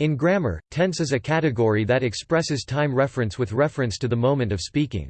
In grammar, tense is a category that expresses time reference with reference to the moment of speaking.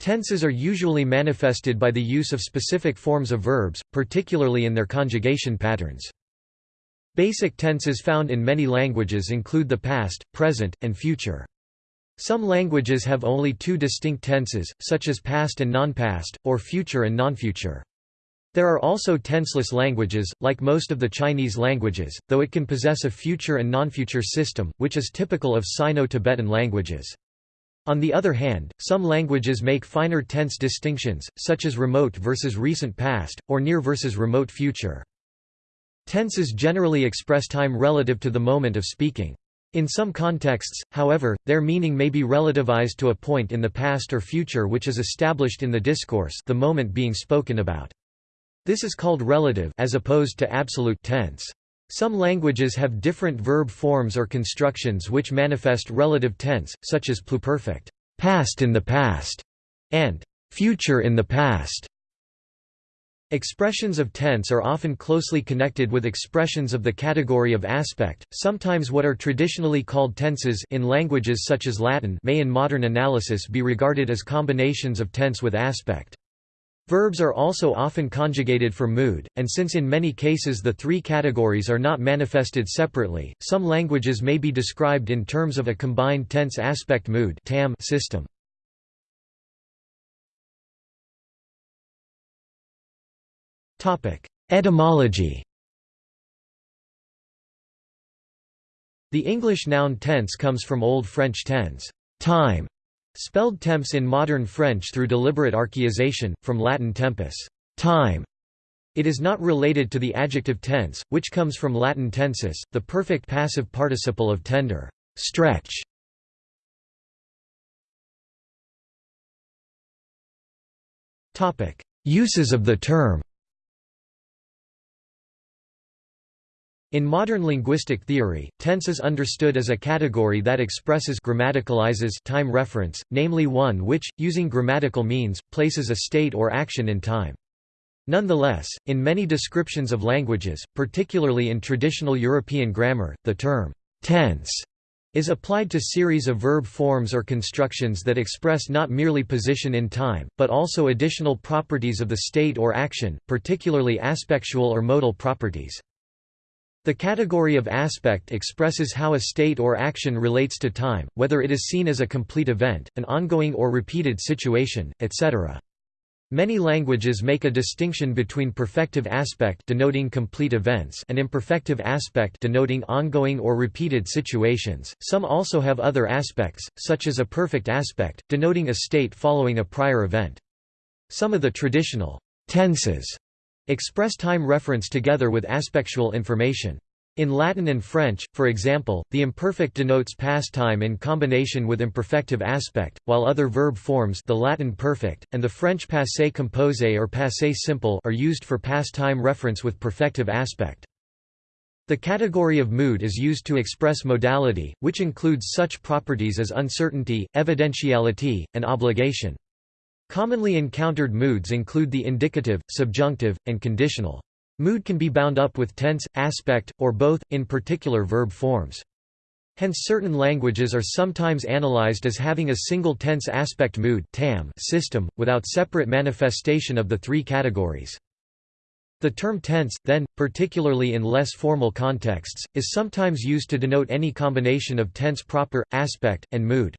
Tenses are usually manifested by the use of specific forms of verbs, particularly in their conjugation patterns. Basic tenses found in many languages include the past, present, and future. Some languages have only two distinct tenses, such as past and non-past, or future and non-future. There are also tenseless languages, like most of the Chinese languages, though it can possess a future and non-future system, which is typical of Sino-Tibetan languages. On the other hand, some languages make finer tense distinctions, such as remote versus recent past, or near versus remote future. Tenses generally express time relative to the moment of speaking. In some contexts, however, their meaning may be relativized to a point in the past or future which is established in the discourse the moment being spoken about. This is called relative as opposed to absolute tense. Some languages have different verb forms or constructions which manifest relative tense, such as pluperfect, past in the past, and future in the past. Expressions of tense are often closely connected with expressions of the category of aspect, sometimes what are traditionally called tenses in languages such as Latin may in modern analysis be regarded as combinations of tense with aspect. Verbs are also often conjugated for mood, and since in many cases the three categories are not manifested separately, some languages may be described in terms of a combined tense aspect mood system. Etymology The English noun tense comes from Old French tens time", spelled temps in modern French through deliberate archaization, from Latin tempus time". It is not related to the adjective tense, which comes from Latin tensus, the perfect passive participle of tender stretch". Uses of the term In modern linguistic theory, tense is understood as a category that expresses grammaticalizes time reference, namely one which, using grammatical means, places a state or action in time. Nonetheless, in many descriptions of languages, particularly in traditional European grammar, the term tense is applied to series of verb forms or constructions that express not merely position in time, but also additional properties of the state or action, particularly aspectual or modal properties. The category of aspect expresses how a state or action relates to time, whether it is seen as a complete event, an ongoing or repeated situation, etc. Many languages make a distinction between perfective aspect denoting complete events and imperfective aspect denoting ongoing or repeated situations. Some also have other aspects, such as a perfect aspect, denoting a state following a prior event. Some of the traditional tenses Express time reference together with aspectual information. In Latin and French, for example, the imperfect denotes past time in combination with imperfective aspect, while other verb forms the Latin perfect, and the French passé composé or passé simple are used for past time reference with perfective aspect. The category of mood is used to express modality, which includes such properties as uncertainty, evidentiality, and obligation. Commonly encountered moods include the indicative, subjunctive, and conditional. Mood can be bound up with tense, aspect, or both, in particular verb forms. Hence certain languages are sometimes analyzed as having a single tense aspect mood system, without separate manifestation of the three categories. The term tense, then, particularly in less formal contexts, is sometimes used to denote any combination of tense proper, aspect, and mood.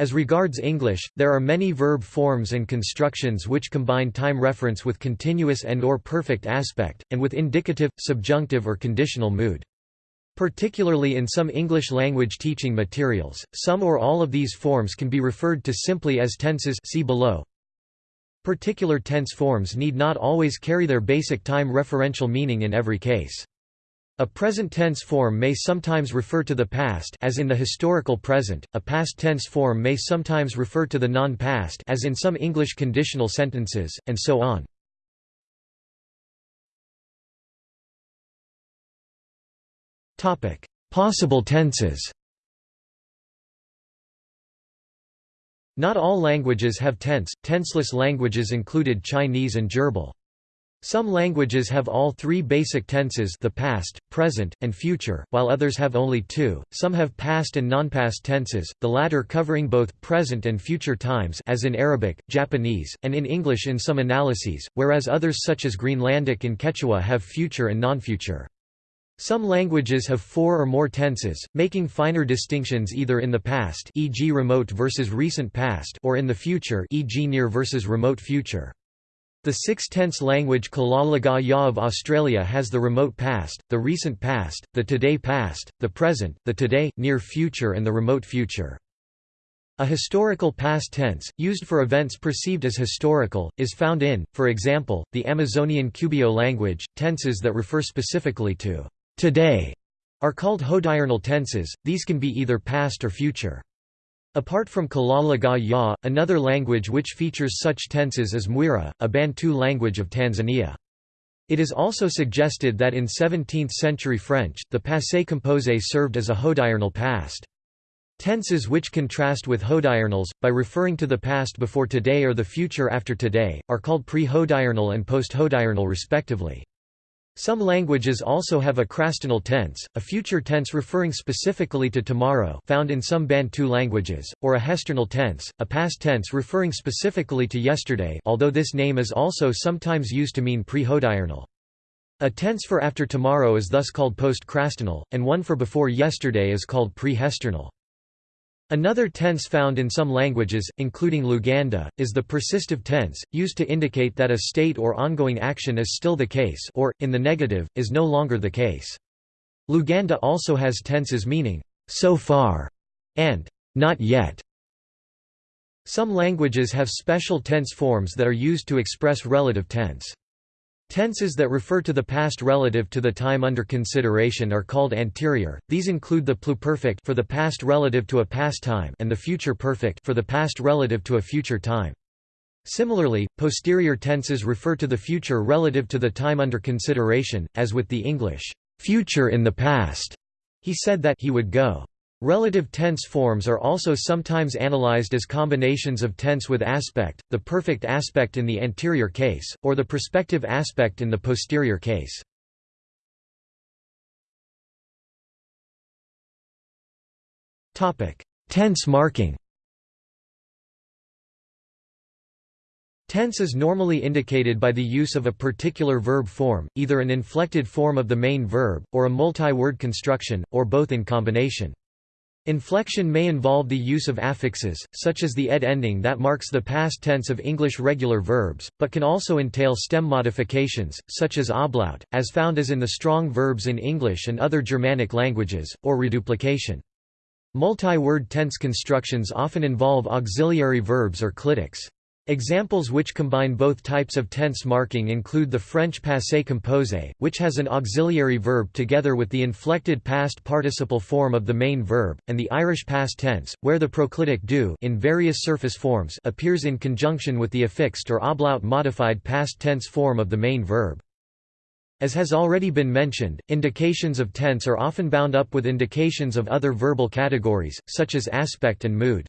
As regards English, there are many verb forms and constructions which combine time reference with continuous and or perfect aspect, and with indicative, subjunctive or conditional mood. Particularly in some English language teaching materials, some or all of these forms can be referred to simply as tenses see below. Particular tense forms need not always carry their basic time referential meaning in every case. A present tense form may sometimes refer to the past as in the historical present, a past tense form may sometimes refer to the non-past as in some English conditional sentences, and so on. Possible tenses Not all languages have tense, tenseless languages included Chinese and Dyirbal. Some languages have all three basic tenses the past, present, and future, while others have only two. Some have past and non-past tenses, the latter covering both present and future times as in Arabic, Japanese, and in English in some analyses, whereas others such as Greenlandic and Quechua have future and non-future. Some languages have four or more tenses, making finer distinctions either in the past e.g. remote versus recent past or in the future e.g. near versus remote future. The six-tense language Kalaw Lagaw Ya of Australia has the remote past, the recent past, the today past, the present, the today, near future and the remote future. A historical past tense, used for events perceived as historical, is found in, for example, the Amazonian Cubeo language. Tenses that refer specifically to today are called hodiernal tenses, these can be either past or future. Apart from Kalaw Lagaw Ya, another language which features such tenses is Mwera, a Bantu language of Tanzania. It is also suggested that in 17th-century French, the passé composé served as a hodiernal past. Tenses which contrast with hodiernals, by referring to the past before today or the future after today, are called pre-hodiernal and post-hodiernal respectively. Some languages also have a crastinal tense, a future tense referring specifically to tomorrow found in some Bantu languages, or a hesternal tense, a past tense referring specifically to yesterday although this name is also sometimes used to mean pre-hodiernal. A tense for after tomorrow is thus called post-crastinal, and one for before yesterday is called pre-hesternal. Another tense found in some languages, including Luganda, is the persistive tense, used to indicate that a state or ongoing action is still the case or, in the negative, is no longer the case. Luganda also has tenses meaning, so far, and not yet. Some languages have special tense forms that are used to express relative tense. Tenses that refer to the past relative to the time under consideration are called anterior. These include the pluperfect for the past relative to a past time and the future perfect for the past relative to a future time. Similarly, posterior tenses refer to the future relative to the time under consideration, as with the English future in the past. He said that he would go. Relative tense forms are also sometimes analyzed as combinations of tense with aspect, the perfect aspect in the anterior case, or the prospective aspect in the posterior case. tense marking Tense is normally indicated by the use of a particular verb form, either an inflected form of the main verb, or a multi-word construction, or both in combination. Inflection may involve the use of affixes, such as the ed ending that marks the past tense of English regular verbs, but can also entail stem modifications, such as ablaut, as found as in the strong verbs in English and other Germanic languages, or reduplication. Multi-word tense constructions often involve auxiliary verbs or clitics. Examples which combine both types of tense marking include the French passé composé, which has an auxiliary verb together with the inflected past participle form of the main verb, and the Irish past tense, where the proclitic do in various surface forms appears in conjunction with the affixed or ablaut modified past tense form of the main verb. As has already been mentioned, indications of tense are often bound up with indications of other verbal categories, such as aspect and mood.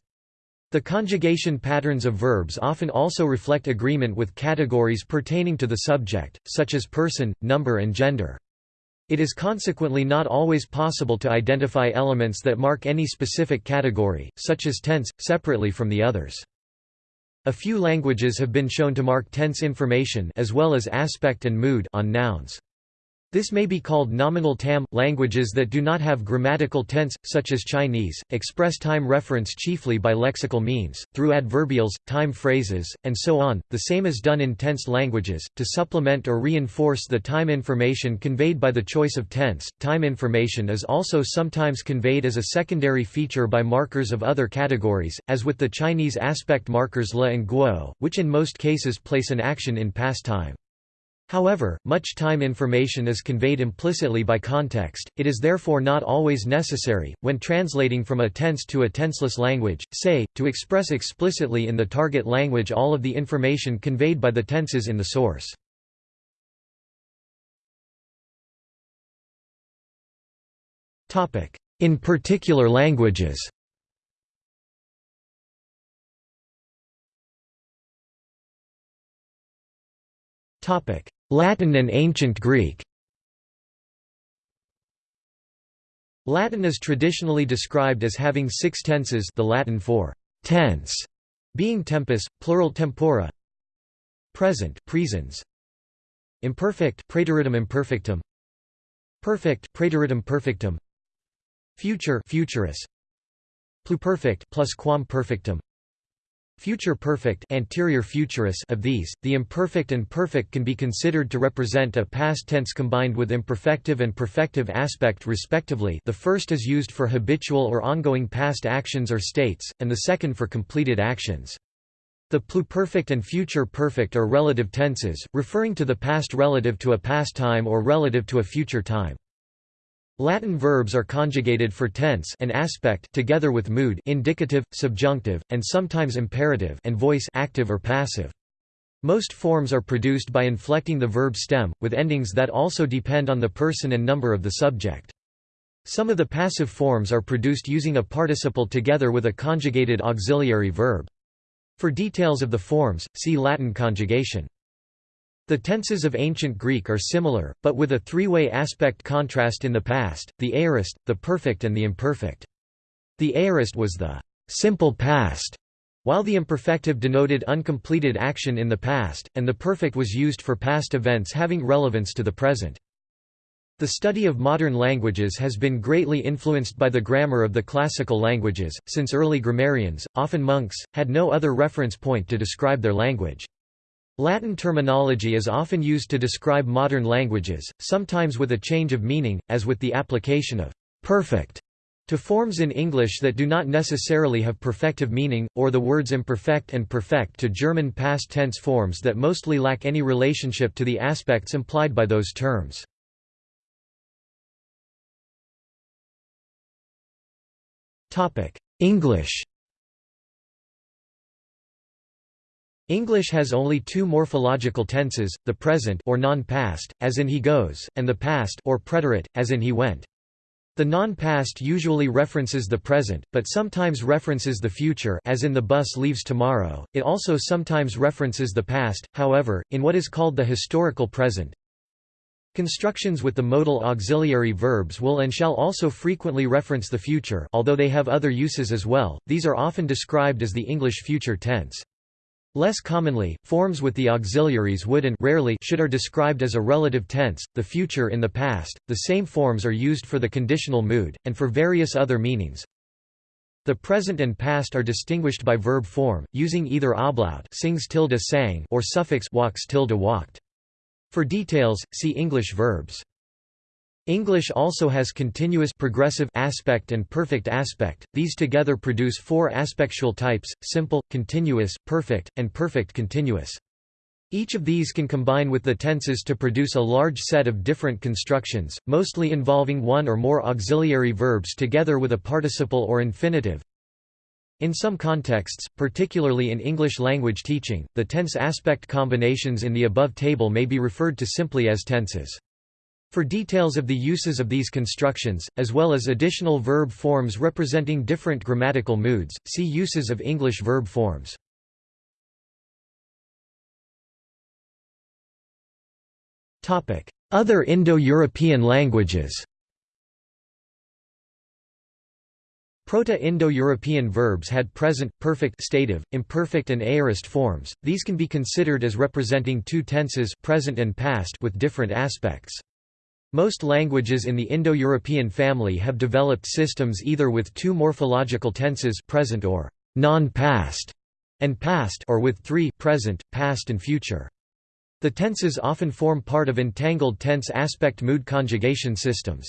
The conjugation patterns of verbs often also reflect agreement with categories pertaining to the subject, such as person, number and gender. It is consequently not always possible to identify elements that mark any specific category, such as tense, separately from the others. A few languages have been shown to mark tense information as well as aspect and mood on nouns. This may be called nominal tam. Languages that do not have grammatical tense, such as Chinese, express time reference chiefly by lexical means, through adverbials, time phrases, and so on, the same is done in tense languages. To supplement or reinforce the time information conveyed by the choice of tense, time information is also sometimes conveyed as a secondary feature by markers of other categories, as with the Chinese aspect markers le and guo, which in most cases place an action in past time. However, much time information is conveyed implicitly by context, it is therefore not always necessary, when translating from a tense to a tenseless language, say, to express explicitly in the target language all of the information conveyed by the tenses in the source. In particular languages Latin and Ancient Greek. Latin is traditionally described as having six tenses the Latin for tense being tempus, plural tempora present presens imperfect praeteritum imperfectum perfect praeteritum perfectum future futurus pluperfect plus quam perfectum future perfect anterior futurus of these, the imperfect and perfect can be considered to represent a past tense combined with imperfective and perfective aspect respectively the first is used for habitual or ongoing past actions or states, and the second for completed actions. The pluperfect and future perfect are relative tenses, referring to the past relative to a past time or relative to a future time. Latin verbs are conjugated for tense and aspect together with mood indicative, subjunctive, and sometimes imperative and voice active or passive. Most forms are produced by inflecting the verb stem, with endings that also depend on the person and number of the subject. Some of the passive forms are produced using a participle together with a conjugated auxiliary verb. For details of the forms, see Latin conjugation. The tenses of ancient Greek are similar, but with a three-way aspect contrast in the past, the aorist, the perfect and the imperfect. The aorist was the simple past, while the imperfective denoted uncompleted action in the past, and the perfect was used for past events having relevance to the present. The study of modern languages has been greatly influenced by the grammar of the classical languages, since early grammarians, often monks, had no other reference point to describe their language. Latin terminology is often used to describe modern languages, sometimes with a change of meaning, as with the application of «perfect» to forms in English that do not necessarily have perfective meaning, or the words imperfect and perfect to German past tense forms that mostly lack any relationship to the aspects implied by those terms. English English has only two morphological tenses, the present or non-past, as in he goes, and the past or preterite, as in he went. The non-past usually references the present, but sometimes references the future as in the bus leaves tomorrow. It also sometimes references the past, however, in what is called the historical present. Constructions with the modal auxiliary verbs will and shall also frequently reference the future although they have other uses as well, these are often described as the English future tense. Less commonly, forms with the auxiliaries would and rarely should are described as a relative tense, the future in the past. The same forms are used for the conditional mood, and for various other meanings. The present and past are distinguished by verb form, using either ablaut sings tilde sang or suffix walks tilde walked. For details, see English verbs. English also has continuous progressive aspect and perfect aspect. These together produce four aspectual types: simple, continuous, perfect, and perfect continuous. Each of these can combine with the tenses to produce a large set of different constructions, mostly involving one or more auxiliary verbs together with a participle or infinitive. In some contexts, particularly in English language teaching, the tense aspect combinations in the above table may be referred to simply as tenses. For details of the uses of these constructions, as well as additional verb forms representing different grammatical moods, see uses of English verb forms. Other Indo-European languages Proto-Indo-European verbs had present, perfect stative, imperfect and aorist forms, these can be considered as representing two tenses present and past with different aspects. Most languages in the Indo-European family have developed systems either with two morphological tenses present or non-past and past or with three present, past and future. The tenses often form part of entangled tense aspect mood conjugation systems.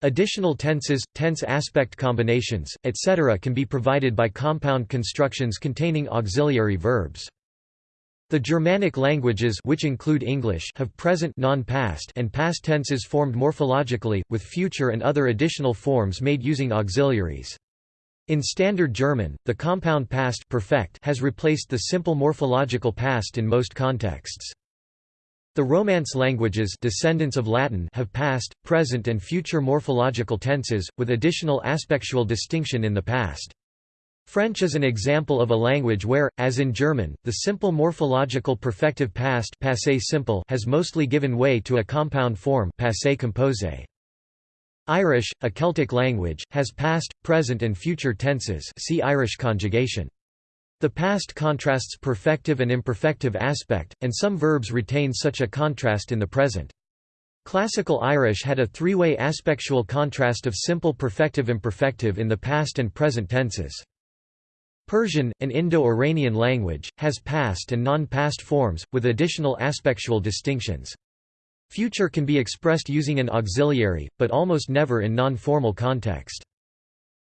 Additional tenses, tense aspect combinations, etc. can be provided by compound constructions containing auxiliary verbs. The Germanic languages which include English have present non-past and past tenses formed morphologically, with future and other additional forms made using auxiliaries. In Standard German, the compound past perfect has replaced the simple morphological past in most contexts. The Romance languages descendants of Latin have past, present and future morphological tenses, with additional aspectual distinction in the past. French is an example of a language where, as in German, the simple morphological perfective past passé simple has mostly given way to a compound form passé composé. Irish, a Celtic language, has past, present and future tenses see Irish conjugation. The past contrasts perfective and imperfective aspect, and some verbs retain such a contrast in the present. Classical Irish had a three-way aspectual contrast of simple perfective-imperfective in the past and present tenses. Persian, an Indo-Iranian language, has past and non-past forms, with additional aspectual distinctions. Future can be expressed using an auxiliary, but almost never in non-formal context.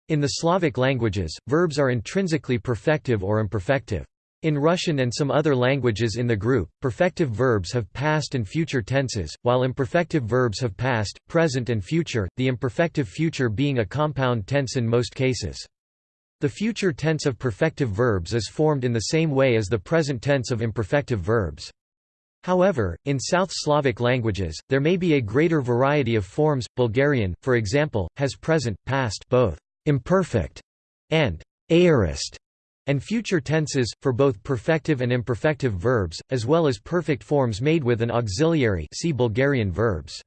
In the Slavic languages, verbs are intrinsically perfective or imperfective. In Russian and some other languages in the group, perfective verbs have past and future tenses, while imperfective verbs have past, present and future, the imperfective future being a compound tense in most cases. The future tense of perfective verbs is formed in the same way as the present tense of imperfective verbs. However, in South Slavic languages, there may be a greater variety of forms. Bulgarian, for example, has present, past both imperfect and aorist and future tenses, for both perfective and imperfective verbs, as well as perfect forms made with an auxiliary see Bulgarian verbs.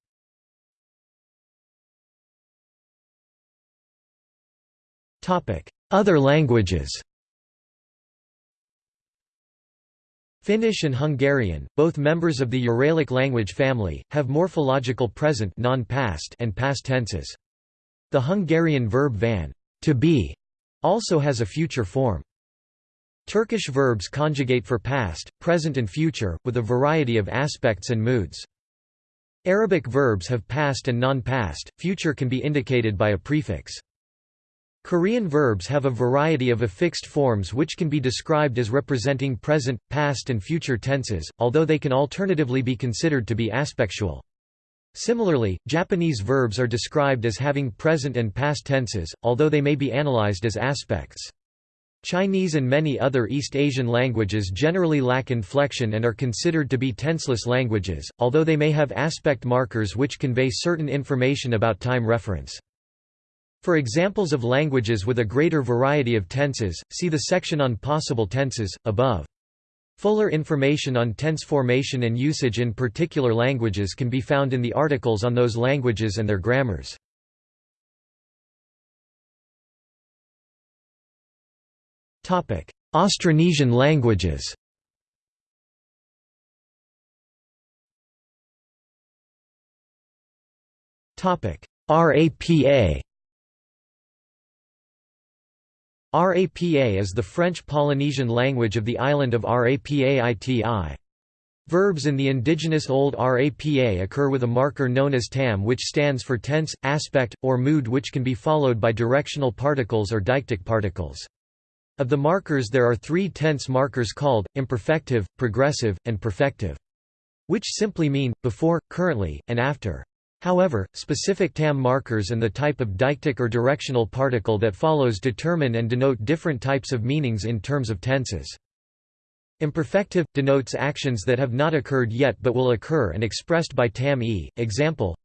Other languages Finnish and Hungarian, both members of the Uralic language family, have morphological present non-past and past tenses. The Hungarian verb van to be also has a future form. Turkish verbs conjugate for past, present and future, with a variety of aspects and moods. Arabic verbs have past and non-past, future can be indicated by a prefix. Korean verbs have a variety of affixed forms which can be described as representing present, past and future tenses, although they can alternatively be considered to be aspectual. Similarly, Japanese verbs are described as having present and past tenses, although they may be analyzed as aspects. Chinese and many other East Asian languages generally lack inflection and are considered to be tenseless languages, although they may have aspect markers which convey certain information about time reference. For examples of languages with a greater variety of tenses, see the section on possible tenses, above. Fuller information on tense formation and usage in particular languages can be found in the articles on those languages and their grammars. Austronesian languages RAPA RAPA is the French Polynesian language of the island of Rapa Iti. Verbs in the indigenous Old Rapa occur with a marker known as tam which stands for tense, aspect, or mood which can be followed by directional particles or deictic particles. Of the markers there are three tense markers called, imperfective, progressive, and perfective. Which simply mean, before, currently, and after. However, specific TAM markers and the type of deictic or directional particle that follows determine and denote different types of meanings in terms of tenses. Imperfective – denotes actions that have not occurred yet but will occur and expressed by tam e. Example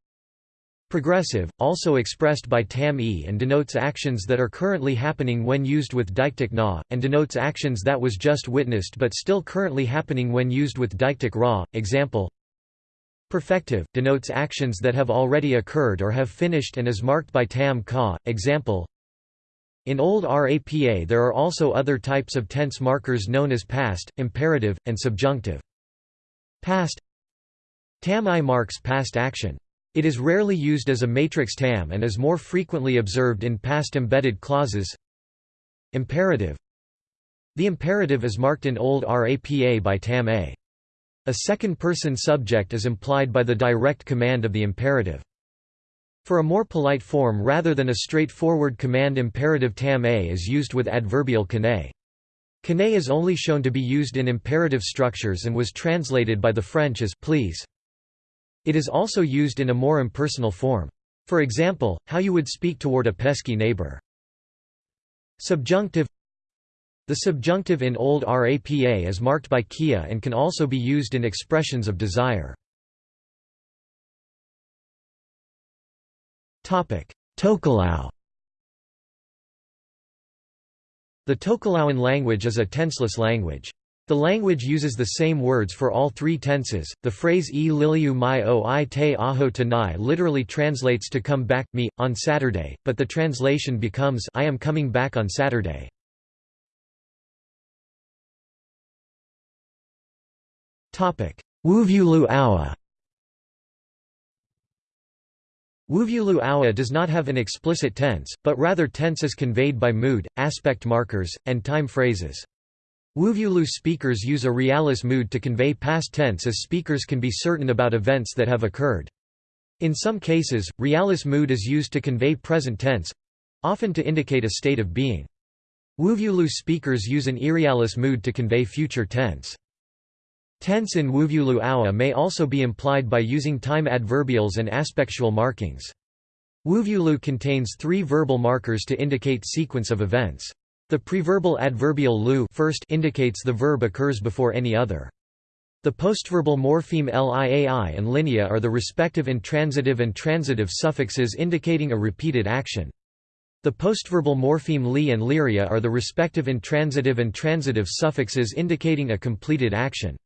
Progressive, also expressed by tam e and denotes actions that are currently happening when used with deictic na, and denotes actions that was just witnessed but still currently happening when used with deictic ra. Example Perfective, denotes actions that have already occurred or have finished and is marked by tam ka. Example In Old RAPA there are also other types of tense markers known as past, imperative, and subjunctive. Past Tam i marks past action. It is rarely used as a matrix tam and is more frequently observed in past embedded clauses. Imperative The imperative is marked in Old RAPA by tam a. A second-person subject is implied by the direct command of the imperative. For a more polite form rather than a straightforward command imperative tam a is used with adverbial kane. Kane is only shown to be used in imperative structures and was translated by the French as please. It is also used in a more impersonal form. For example, how you would speak toward a pesky neighbor. Subjunctive the subjunctive in Old RAPA is marked by kia and can also be used in expressions of desire. Tokelau The Tokelauan language is a tenseless language. The language uses the same words for all three tenses. The phrase e liliu mai o i te aho tanai literally translates to come back, me, on Saturday, but the translation becomes I am coming back on Saturday. Wuvulu Aua Wuvulu Aua does not have an explicit tense, but rather tense is conveyed by mood, aspect markers, and time phrases. Wuvulu speakers use a realis mood to convey past tense as speakers can be certain about events that have occurred. In some cases, realis mood is used to convey present tense—often to indicate a state of being. Wuvulu speakers use an irrealis mood to convey future tense. Tense in Wuvulu may also be implied by using time adverbials and aspectual markings. Wuvulu contains three verbal markers to indicate sequence of events. The preverbal adverbial lu first indicates the verb occurs before any other. The postverbal morpheme liai and linea are the respective intransitive and transitive suffixes indicating a repeated action. The postverbal morpheme li and liria are the respective intransitive and transitive suffixes indicating a completed action.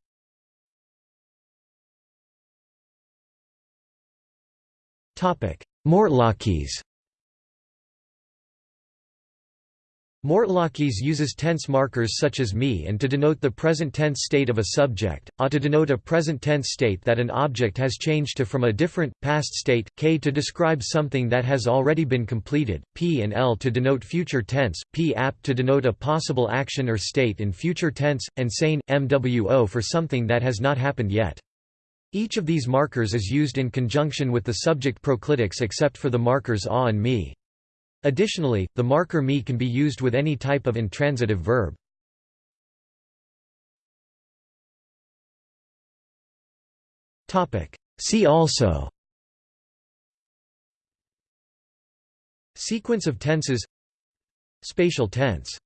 Mortlockese Mortlockese uses tense markers such as me and to denote the present tense state of a subject, a to denote a present tense state that an object has changed to from a different, past state, k to describe something that has already been completed, p and l to denote future tense, p ap to denote a possible action or state in future tense, and sane, mwo for something that has not happened yet. Each of these markers is used in conjunction with the subject proclitics except for the markers a and me. Additionally, the marker me can be used with any type of intransitive verb. See also Sequence of tenses Spatial tense